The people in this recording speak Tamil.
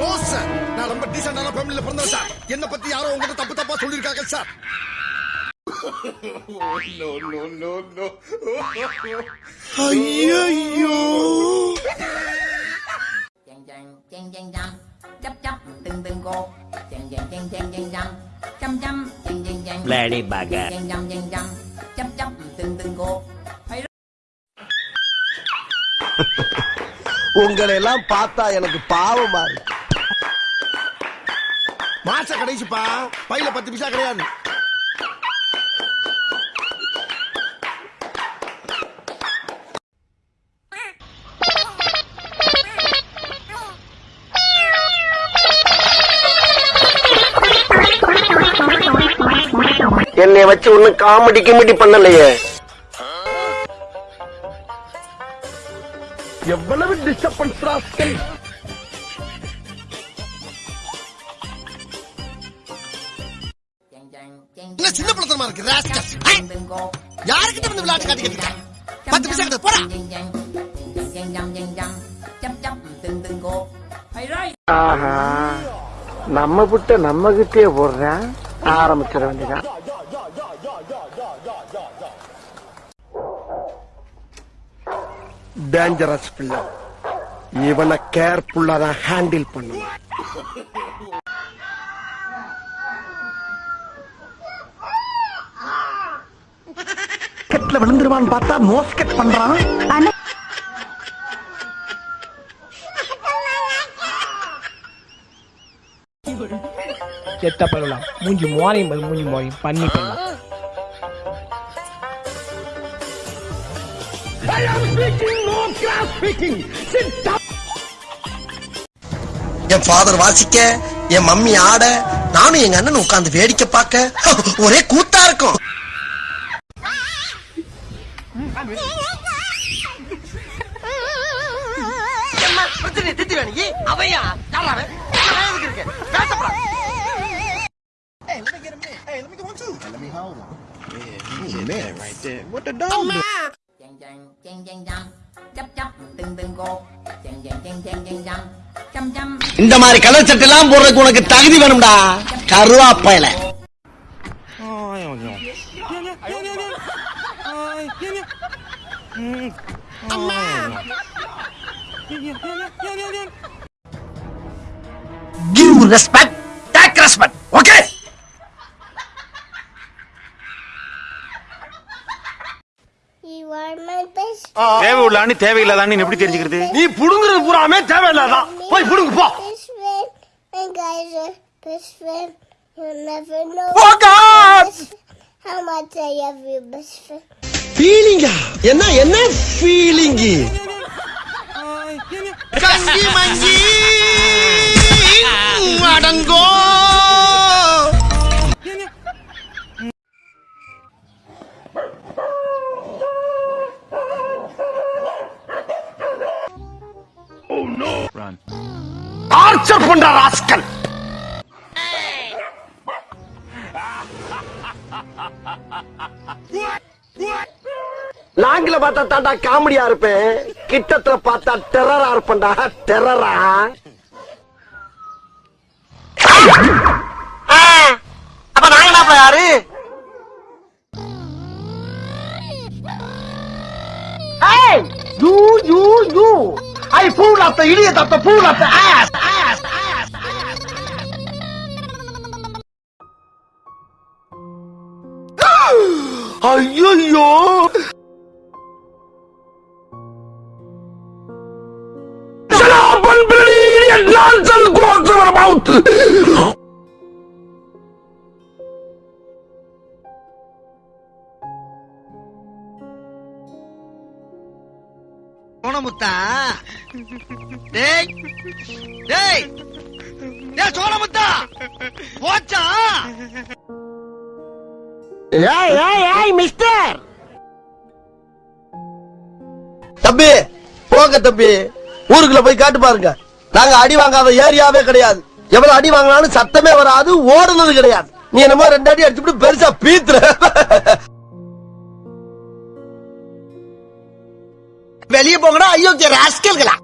நோ சார் நான் ரொம்ப டீசென்டான ஃபேமிலில பிறந்தேன் சார் என்ன பத்தி யாரோ உங்ககிட்ட தப்பு தப்பா சொல்லிருக்காங்க சார் ஐயோ Bloody bugger. உங்களை எல்லாம் பார்த்தா எனக்கு பாவமா இருக்கு மாச கடைசிப்பா. பையில பத்து பைசா கிடையாது. என்னை வச்சு ஒன்னும் காமெடி கிமெடி பண்ணலையே. எவ்வளவு டிஸ்டர்பன்ஸ் என்ன இருக்கு. ராஸ்கல் யாருக்கிட்ட வந்து விளையாட்டு காட்டிக்கிட்டு இருக்க? பத்து பைசா கிட்ட போடா. ஆஹா. நம்ம புட்ட நம்ம கிட்டே போடுறேன். ஆரம்பிச்சிட வேண்டியதான் டேஞ்சரஸ் பிள்ளை. இவனை கேர்ஃபுல்லா தான் ஹேண்டில் பண்ணணும் விழுந்துருவான்னு பார்த்தா மோஸ்கெட் பண்றான். செத்த பரவலாம். மூஞ்சி மோரையும் மூஞ்சி மோரையும். பண்ணி பண்ணலாம் என் ஃபாதர் வாசிக்க என் மம்மி ஆட நானும் எங்க அண்ணன் உட்கார்ந்து வேடிக்கை பார்க்க ஒரே கூத்தா இருக்கும். அவையா chàng chàng chàng chăm chăm chăm இந்த மாதிரி கலர் சட்டை எல்லாம் போடுறதுக்கு உனக்கு தகுதி வேணும்டா கருவாப்பையில give okay You are my best தேவை உள்ளான்னு தேவையில்லாதான்னு எப்படி தெரிஞ்சுக்கிறது? நீ புடுங்குறது பூராமே தேவையில்லாதான் போய் புடுங்கு போ. best friend. And guys ஃபீலிங்கா என்ன என்ன ஃபீலிங்கு கங்கி மங்கி அடங்கோ டார்ச்சர் பண்ற ராஸ்கல் லாங்கில பார்த்தா தாண்டா காமெடியா இருப்பேன். கிட்டத்துல பார்த்தா டெரரா இருப்பேன்டா. டெரரா அப்ப நாங்க என்ன யாரு? Of the ass! ass, ass, ass. ஐயோ nonsense goes over about! சோனமுத்தா டேய் டேய் டேய் சோனமுத்தா போச்சா? ஏய் ஏய் ஏய் மிஸ்டர்! தம்பி போங்க தம்பி. ஊருக்குள்ள போய் காட்டு பாருங்க. நாங்க அடி வாங்காத ஏரியாவே கிடையாது. எவ்வளவு அடி வாங்கினாலும் சத்தமே வராது ஓடுனது கிடையாது. நீ என்னமோ ரெண்டு அடி அடிச்சுட்டு பெருசா பீத்துற. வெளியே போங்கடா ஐயோ ராஸ்கல்களா?